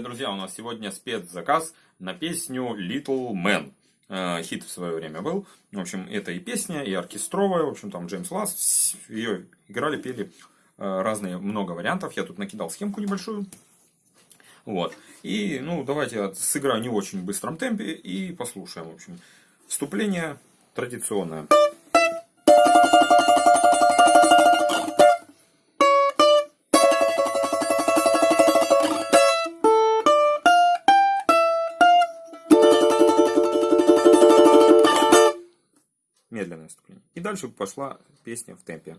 Привет, друзья! У нас сегодня спецзаказ на песню Little Man. Э, хит в свое время был. В общем, это и песня, и оркестровая. В общем, там Джеймс Ласс. Ее играли, пели э, разные, много вариантов. Я тут накидал схемку небольшую. Вот. И, ну, давайте я сыграю не очень быстром темпе и послушаем. В общем, вступление традиционное. Медленное вступление. И дальше пошла песня в темпе.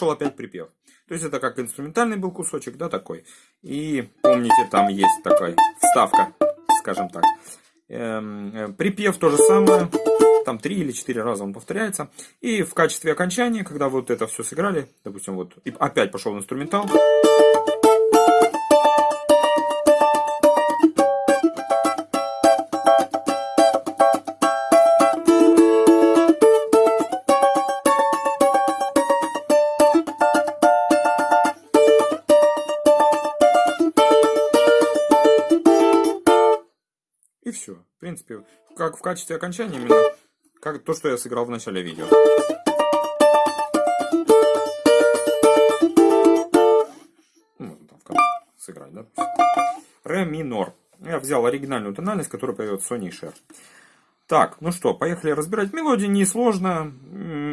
Пошел опять припев. То есть это как инструментальный был кусочек, да, такой. И помните, там есть такая вставка, скажем так. Эм, э, припев то же самое. Там три или четыре раза он повторяется. И в качестве окончания, когда вот это все сыграли, допустим, вот и опять пошел инструментал. И все. В принципе, как в качестве окончания именно как то, что я сыграл в начале видео. Ну, там сыграть, да? Ре минор. Я взял оригинальную тональность, которая поет Sony Share. Так, ну что, поехали разбирать. Мелодия несложная,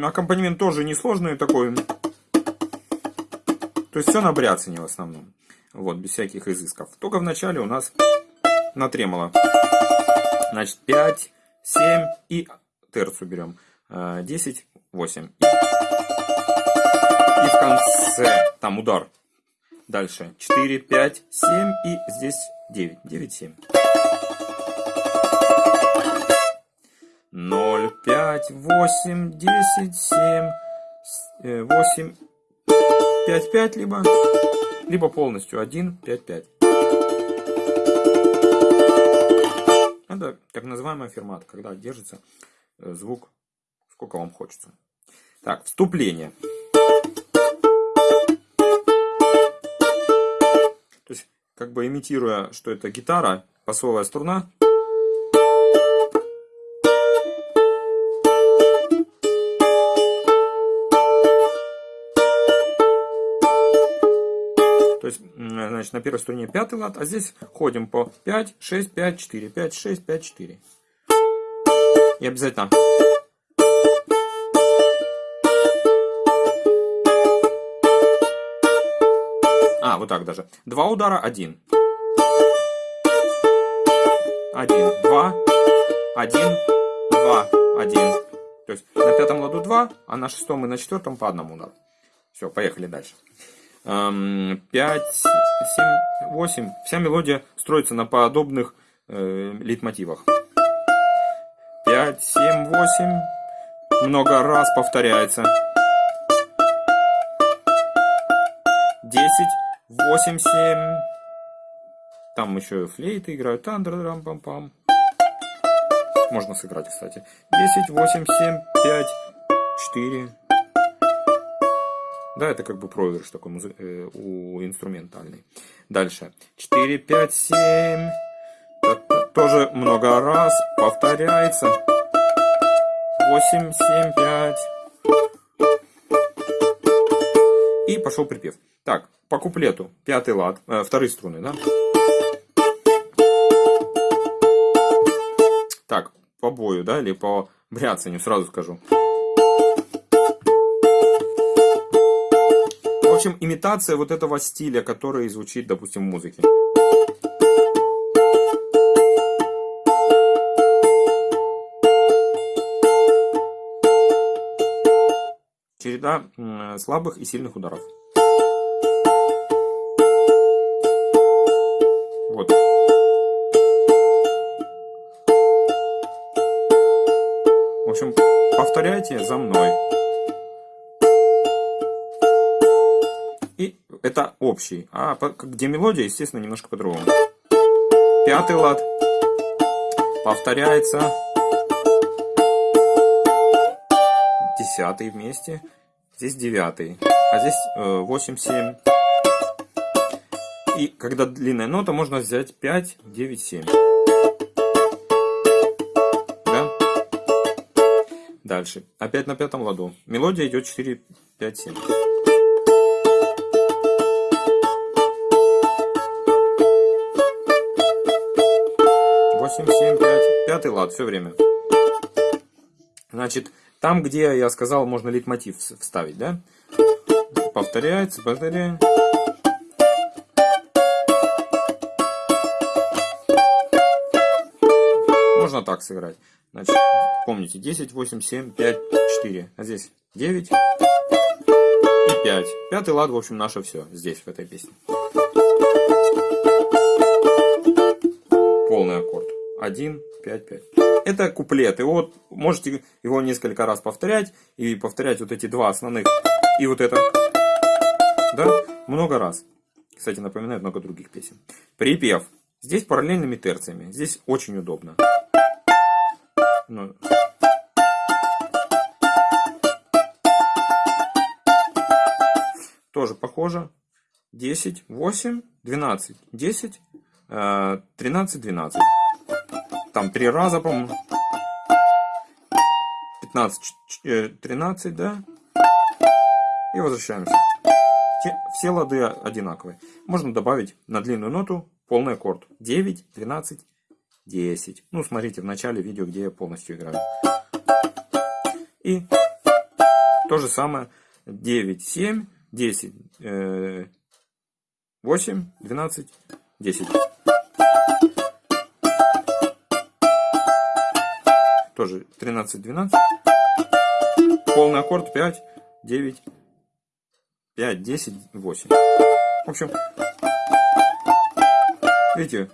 аккомпанемент тоже несложный такой. То есть все на бряцане в основном. Вот, без всяких изысков. Только в начале у нас на тремоло. Значит, 5, 7 и терцу берем. 10, 8. И, и в конце там удар. Дальше 4, 5, 7 и здесь 9. 9, 7. 0, 5, 8, 10, 7, 8, 5, 5 либо, либо полностью 1, 5, 5. Это так называемая фермат, когда держится э, звук сколько вам хочется. Так, вступление. То есть, как бы имитируя, что это гитара, басовая струна, значит, на первой струне пятый лад, а здесь ходим по 5, 6, 5, 4, 5, 6, 5, 4. И обязательно... А, вот так даже. Два удара, один. Один, два, один, два, один. То есть на пятом ладу два, а на шестом и на четвертом по одному удару. Все, поехали дальше. 5, 7, 8. Вся мелодия строится на подобных э, лейтмотивах. 5, 7, 8. Много раз повторяется. 10, 8, 7. Там еще флейты играют. Тандр, пам пам Можно сыграть, кстати. 10, 8, 7, 5, 4. Да, это как бы проигрыш такой э, у инструментальный. Дальше. 4, 5, 7. Тоже много раз повторяется. 8, 7, 5. И пошел припев. Так, по куплету пятый лад, э, вторые струны, да? Так, по бою, да, или по бряцанию, сразу скажу. Общем, имитация вот этого стиля, который звучит, допустим, в музыке. Череда слабых и сильных ударов. Вот. В общем, повторяйте за мной. Это общий. А где мелодия, естественно, немножко по-другому. Пятый лад. Повторяется. Десятый вместе. Здесь девятый. А здесь э, восемь, семь. И когда длинная нота, можно взять 5, 9, 7. Да? Дальше. Опять на пятом ладу. Мелодия идет 4, 5, 7. Восемь, семь, пять. Пятый лад все время. Значит, там, где я сказал, можно лейтмотив вставить, да? Повторяется, повторяется. можно так сыграть. Значит, помните, 10, 8, 7, 5, 4. А здесь 9 и 5. Пятый лад, в общем, наше все здесь, в этой песне. 1, 5, 5. Это куплет. И вот можете его несколько раз повторять. И повторять вот эти два основных. И вот это. Да? Много раз. Кстати, напоминает много других песен. Припев. Здесь параллельными терциями. Здесь очень удобно. Ну. Тоже похоже. 10, 8, 12, 10, 13, 12. Там три раза, по-моему. 15, 13, да? И возвращаемся. Все лады одинаковые. Можно добавить на длинную ноту полный аккорд. 9, 12, 10. Ну, смотрите в начале видео, где я полностью играю. И то же самое 9, 7, 10, 8, 12, 10. Тоже 13, 12. Полный аккорд 5, 9, 5, 10, 8. В общем, видите,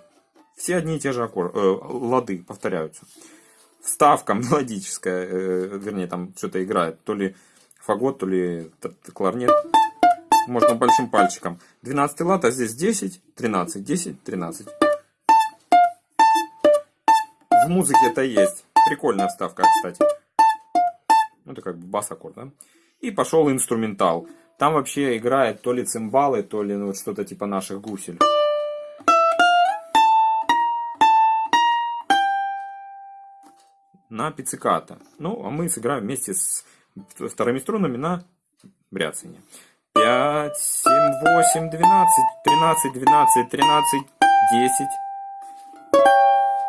все одни и те же аккорды, э, лады повторяются. Вставка мелодическая, э, вернее, там что-то играет, то ли фагот, то ли кларнет. Можно большим пальчиком. 12 лад, а здесь 10, 13, 10, 13. В музыке это есть. Прикольная вставка, кстати. Ну, это как бы бас-аккорд, да? И пошел инструментал. Там вообще играет то ли цимбалы, то ли ну, что-то типа наших гусель. на пицциката. Ну, а мы сыграем вместе с вторыми струнами на бряцание. 5, 7, 8, 12, 13, 12, 13, 10.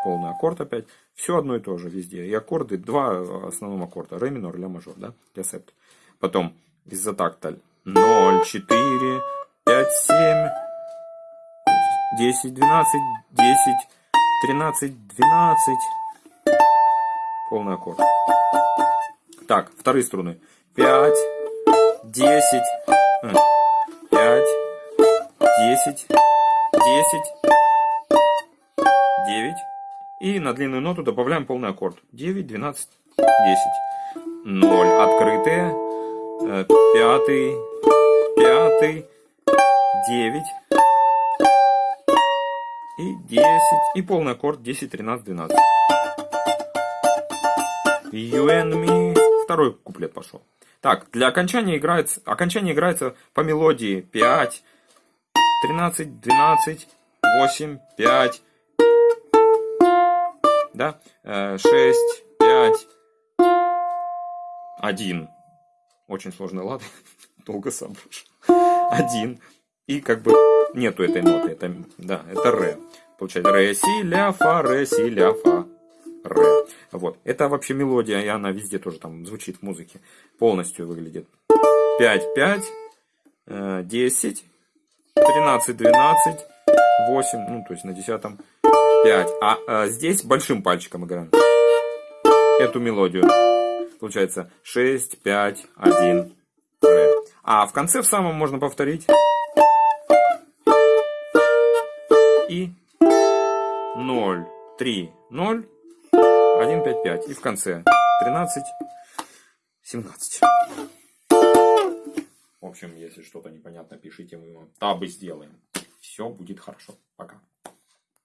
Полный аккорд опять. Все одно и то же везде. И аккорды, два основном аккорда. Ре минор, ля мажор, да? Ля септ. Потом изотакталь. 0, 4, 5, 7, 10, 12, 10, 13, 12 полный аккорд. Так, вторые струны. 5, 10, 5, 10, 10, 9. И на длинную ноту добавляем полный аккорд. 9, 12, 10. 0 открытые. Э, пятый, пятый, 9 и 10. И полный аккорд 10, 13, 12. You and me. Второй куплет пошел. Так, для окончания играется, окончание играется по мелодии 5, 13, 12, 8, 5, да, 6, 5, 1. Очень сложный лад, долго соображу. один. И как бы нету этой ноты. Это, да, это ре. Получается ре, си, ля, фа, ре, си, ля, фа, ре. Вот. Это вообще мелодия, и она везде тоже там звучит в музыке. Полностью выглядит. 5, 5, 10, 13, 12, 8, ну то есть на десятом 5. А, а здесь большим пальчиком играем эту мелодию. Получается 6, 5, 1, ре. А в конце в самом можно повторить. И 0, 3, 0, 1, 5, 5. И в конце 13, 17. В общем, если что-то непонятно, пишите, мы вам табы сделаем. Все будет хорошо. Пока.